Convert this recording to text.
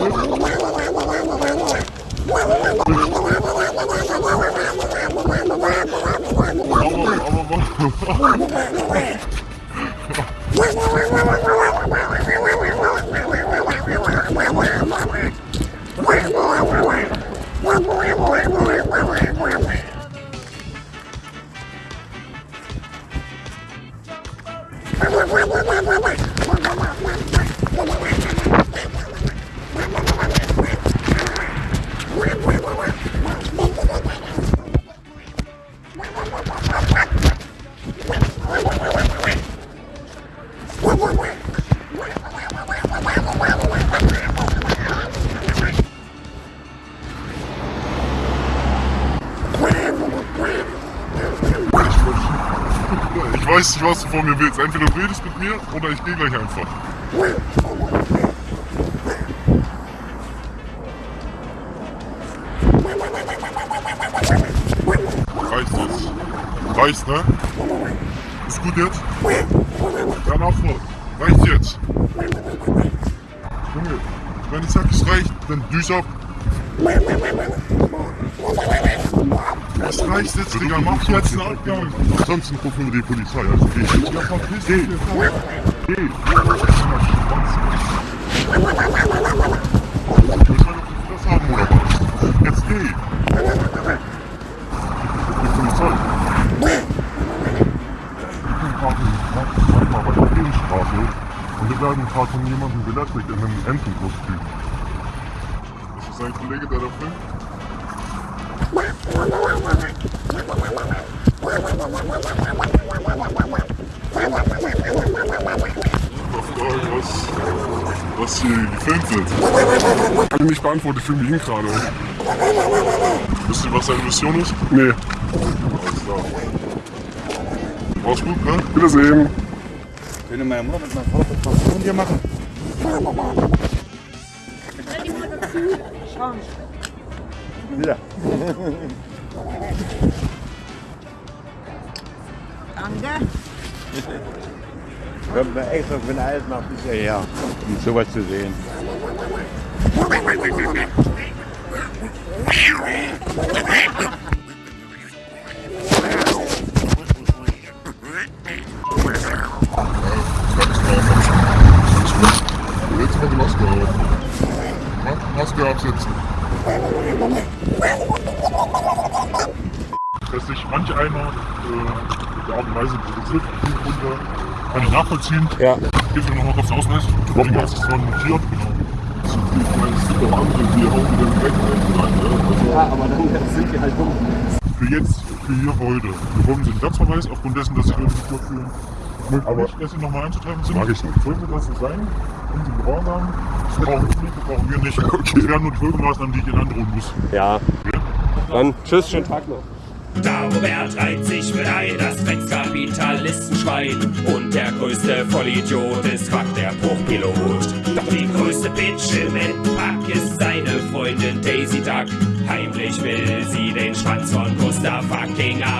Wait, wait, wait, wait, wait, wait. Weiß nicht, was du von mir willst. Entweder du redest mit mir oder ich gehe gleich einfach. Reicht das? Reicht, ne? Ist gut jetzt? Dann auf Reicht jetzt? Junge, wenn ich sag, es reicht, dann düse ab. Das reicht jetzt, Digga. Mach jetzt einen Abgang. Ansonsten rufen wir die Polizei. Also geh jetzt. Ja, verpiss dich. Geh. Geh. Willst du das haben oder was? Jetzt geh. Die Polizei. Ich gerade bei der Gegenstraße und wir werden gerade von jemandem belästigt in einem Entenkostüm. Ist das ein Kollege, der da filmt? Was, hier gefilmt wird. Kann ich nicht beantworten, ich filme ihn gerade. Wisst ihr, was seine Mission ist? Nee. Alles klar. Mach's gut, ne? Wiedersehen. Könnte meine Mutter mit meinem Vater was von dir machen? Ja. Danke. Kommt mir extra von Eisenach bis hierher, um sowas zu sehen. Jetzt mal die Maske auf. Dass sich manche einer äh, der Art und Weise die Runde kann ich nachvollziehen. Ja. Gib mir nochmal kurz den Ausweis. Deswegen hast du es schon notiert. Genau. Ich meine, es gibt auch andere, die auch wieder weg sein. Ja, aber dann sind die halt dumm. Für jetzt, für hier heute. Wir bekommen Sie den Platzverweis aufgrund dessen, dass Sie irgendwie vorführen. Aber dass Sie nochmal einzutreiben sind. Mag ich nicht. Sollte das so sein, wenn Sie Gehorsam, das brauchen Sie nicht, das brauchen wir nicht. Das wären nur die Folgemaßnahmen, die ich Ihnen androhen muss. Ja. Ja? Dann tschüss, schönen Tag noch. Dagobert reiht sich mit ein, das Dreckskapitalistenschwein. Und der größte Vollidiot ist Quack, der Bruchpilot. Doch die größte Bitch im Endpack ist seine Freundin Daisy Duck. Heimlich will sie den Schwanz von Gustav fucking Arroganz.